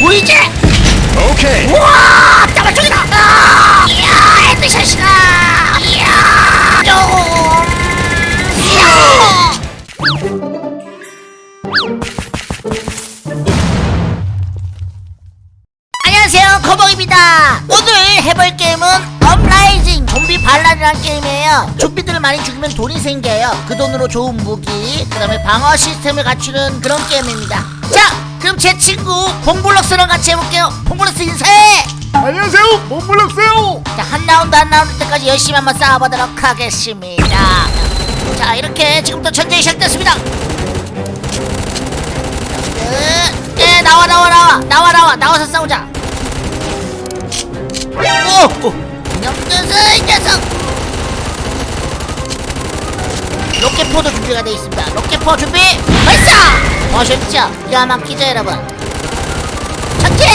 보이지? 오케이. 우와 반란이라는 게임이에요 좀비들을 많이 죽이면 돈이 생겨요 그 돈으로 좋은 무기 그 다음에 방어 시스템을 갖추는 그런 게임입니다 자 그럼 제 친구 봉블럭스랑 같이 해볼게요 봉블럭스 인사해 안녕하세요. 몸물럭세요. 자, 한 라운드 한 라운드 때까지 열심히 한번 싸워보도록 하겠습니다. 자, 이렇게 지금부터 전쟁이 시작됐습니다. 예, 예, 나와, 나와, 나와, 나와, 나와, 나와서 싸우자. 오, 오, 이놈들은 이 녀석. 로켓포도 준비가 되어 있습니다. 로켓포 준비, 발사! 멋있죠? 기가 막히죠, 여러분? 전진!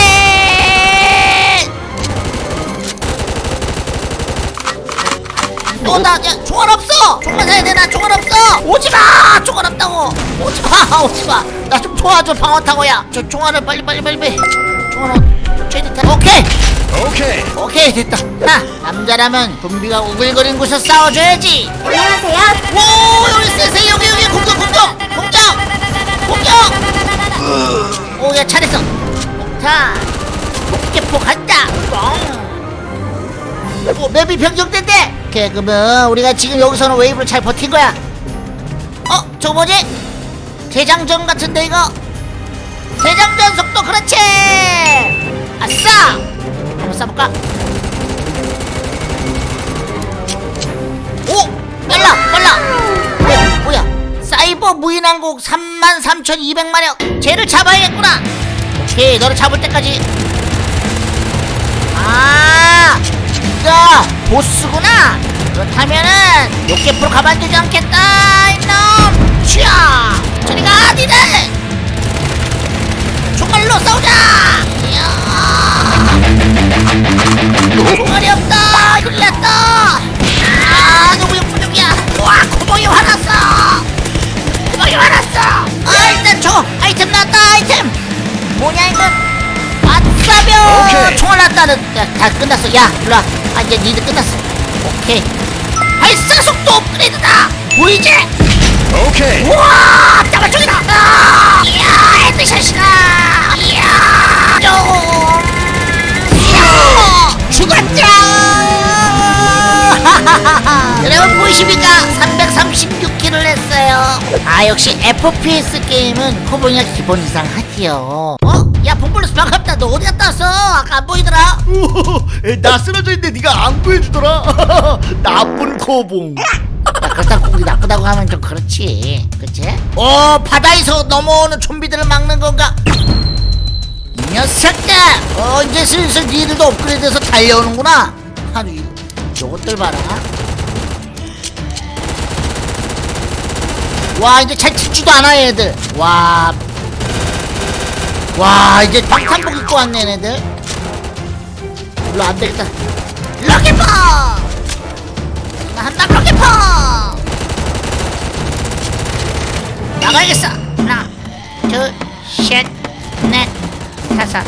어, 나, 야, 총알 없어! 총알 사야 돼, 나 총알 없어! 오지 마! 총알 없다고! 오지 마! 오지 마! 나 좀 도와줘, 방어 타고, 야! 저 총알을 빨리, 빨리, 빨리, 빨리! 총알, 어, 최대 타 오케이! 오케이. 오케이, 됐다! 하! 남자라면 좀비가 우글거리는 곳에서 싸워줘야지! 안녕하세요. 오, 여기 쎄쎄, 여기, 여기, 공격, 공격! 공격! 공격! 오, 야, 잘했어! 자, 로켓포 간다! 뻥! 오, map이 변경된대! 오케이, 그러면 우리가 지금 여기서는 웨이브를 잘 버틴 거야. 어, 저거 뭐지? 대장전 같은데, 이거? 대장전 속도, 그렇지! 아싸! 한번 쏴볼까? 오! 빨라! 빨라! 뭐야, 뭐야? 사이버 무인항공 33,200마력! 쟤를 잡아야겠구나! 오케이, 너를 잡을 때까지 아, 이거 보스구나. 그렇다면은 로켓프로 가만두지 않겠다, 흘렸다. 아, 너무 역부족이야. 와, 구멍이 화났어. 구멍이 화났어. 아, 일단 저 아이템 나왔다, 아이템. 뭐냐 이건? 오케이. 총알 났다는 야, 다 끝났어 야 일로 와 아 이제 니들 끝났어 오케이 발사 속도 업그레이드다 보이지? 오케이. 우와 따발 쪽이다 보이십니까 336킬을 했어요 아 역시 FPS 게임은 코보니가 기본 이상 하지요 어? 야 봉블루스 반갑다 너 어디 갔다 왔어? 아까 안 보이더라 나 쓰러져 있는데 네가 안 구해주더라. 나쁜 코봉. 야, 그렇다고 우리 나쁘다고 하면 좀 그렇지 그치? 어 바다에서 넘어오는 좀비들을 막는 건가? 이 녀석들 어 이제 슬슬 니들도 업그레이드해서 달려오는구나 이- 요것들 봐라 와 이제 잘 찍지도 않아 얘들. 와. 와 이제 방탄복 입고 왔네 얘네들. 일로 안되겠다. 럭키퍼! 나 한다 럭키퍼! 나가야겠어. 하나 둘셋넷 다섯.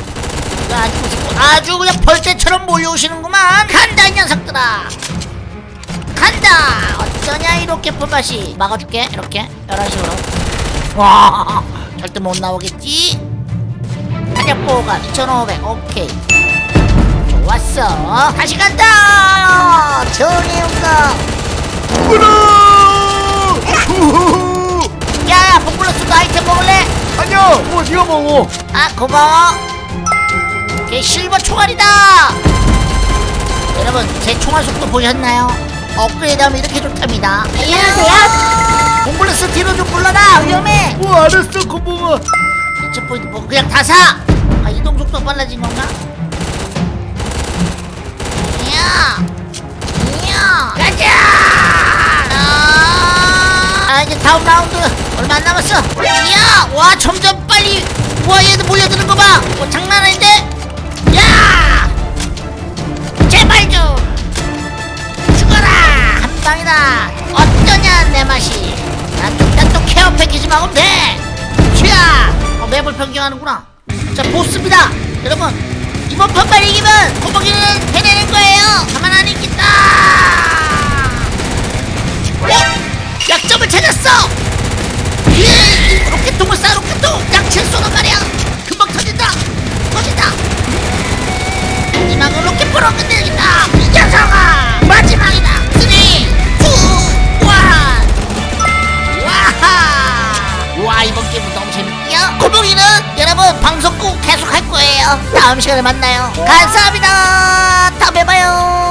아주 아주 그냥 벌떼처럼 몰려오시는구만. 간다 이 녀석들아 간다 어쩌냐 이 로켓포 맛이 막아줄게 이렇게 이런 식으로 와 절대 못 나오겠지 사냥보호가 2500 오케이 좋았어 다시 간다 온다 으르! 우후! 야야 복블러스도 아이템 먹을래? 아니야. 뭐 네가 먹어. 아 고마워 오케이 실버 총알이다 여러분 제 총알 속도 보셨나요? 업그레이드하면 이렇게 좋답니다 안녕하세요. 복블러스 뒤로 좀 물러나 위험해 뭐 알았어 코봉아. 이쪽 포인트 뭐 그냥 다 사! 아 이동 속도 빨라진 건가? 이야 이야 가자! 아, 아 이제 다음 라운드 얼마 안 남았어 이야 와 점점 빨리 와 얘들 몰려드는 거봐 뭐 장난 아닌데? 한 방이다. 어떠냐 내 맛이. 난또 케어 패키지 먹으면 돼. 쥐야! 어, 맵을 변경하는구나. 자 보스입니다. 여러분 이번 판만 이기면 거북이는 해내는 거예요. 가만 안 있겠다. 어? 약점을 찾았어! 예, 로켓통을 쏴 로켓통! 양치를 쏘는 말이야. 금방 터진다. 터진다. 마지막으로 로켓포로 끝내 고봉이는 여러분 방송 꼭 계속 할 거예요. 다음 시간에 만나요. 감사합니다. 다음에 봐요